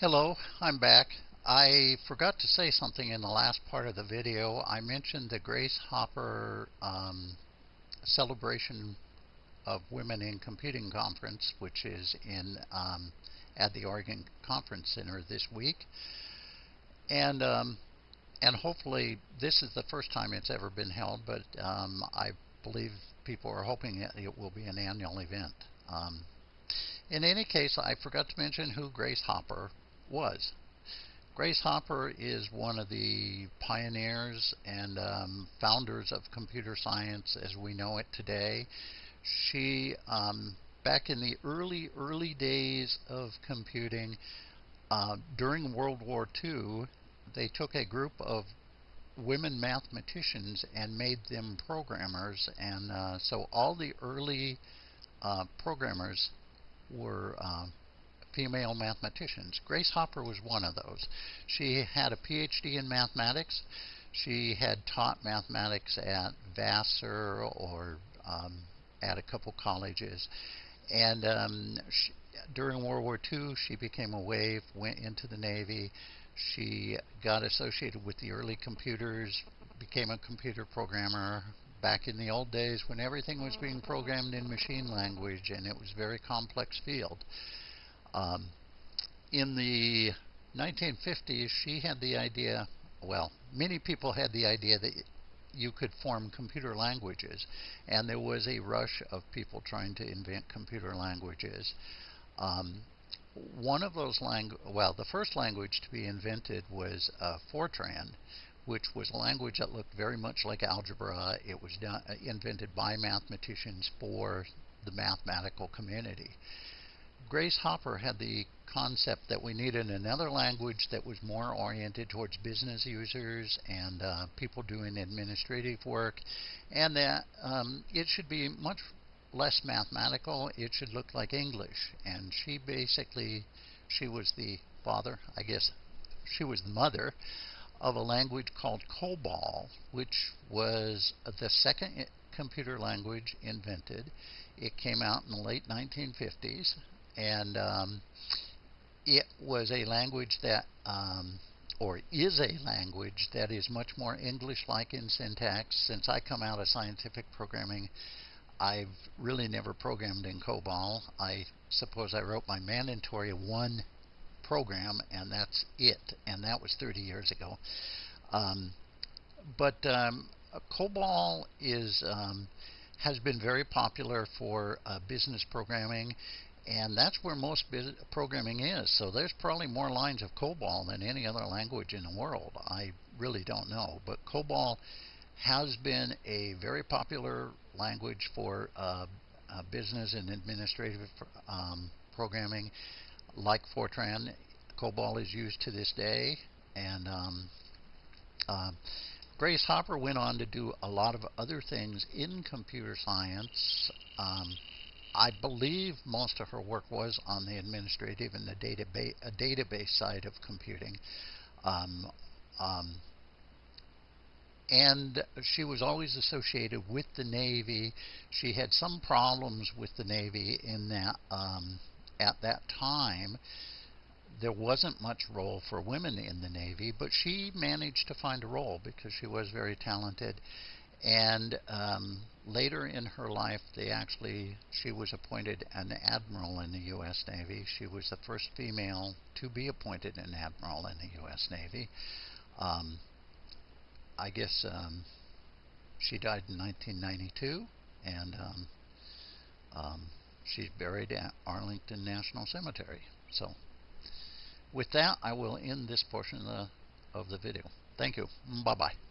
Hello, I'm back. I forgot to say something in the last part of the video. I mentioned the Grace Hopper um, celebration of Women in Computing Conference, which is in um, at the Oregon Conference Center this week, and um, and hopefully this is the first time it's ever been held, but um, I believe people are hoping it, it will be an annual event. Um, in any case, I forgot to mention who Grace Hopper was. Grace Hopper is one of the pioneers and um, founders of computer science as we know it today. She, um, back in the early, early days of computing, uh, during World War II, they took a group of women mathematicians and made them programmers. And uh, so all the early uh, programmers were uh, female mathematicians. Grace Hopper was one of those. She had a PhD in mathematics. She had taught mathematics at Vassar or um, at a couple colleges. And um, she, during World War II, she became a wave, went into the Navy. She got associated with the early computers, became a computer programmer back in the old days when everything was being programmed in machine language and it was a very complex field. Um, in the 1950s, she had the idea, well, many people had the idea that you could form computer languages, and there was a rush of people trying to invent computer languages. Um, one of those languages, well, the first language to be invented was uh, Fortran, which was a language that looked very much like algebra. It was uh, invented by mathematicians for the mathematical community. Grace Hopper had the concept that we needed another language that was more oriented towards business users and uh, people doing administrative work, and that um, it should be much less mathematical. It should look like English. And she basically, she was the father, I guess, she was the mother of a language called COBOL, which was the second computer language invented. It came out in the late 1950s and um, it was a language that, um, or is a language that is much more English-like in syntax. Since I come out of scientific programming, I've really never programmed in COBOL. I suppose I wrote my mandatory one program, and that's it. And that was 30 years ago. Um, but um, COBOL is um, has been very popular for uh, business programming and that's where most programming is. So there's probably more lines of COBOL than any other language in the world. I really don't know. But COBOL has been a very popular language for uh, uh, business and administrative um, programming. Like Fortran, COBOL is used to this day. And um, uh, Grace Hopper went on to do a lot of other things in computer science. Um, I believe most of her work was on the administrative and the database, database side of computing. Um, um, and she was always associated with the Navy. She had some problems with the Navy in that um, at that time there wasn't much role for women in the Navy, but she managed to find a role because she was very talented. And um, later in her life, they actually she was appointed an admiral in the U.S. Navy. She was the first female to be appointed an admiral in the U.S. Navy. Um, I guess um, she died in 1992, and um, um, she's buried at Arlington National Cemetery. So, with that, I will end this portion of the, of the video. Thank you. Bye bye.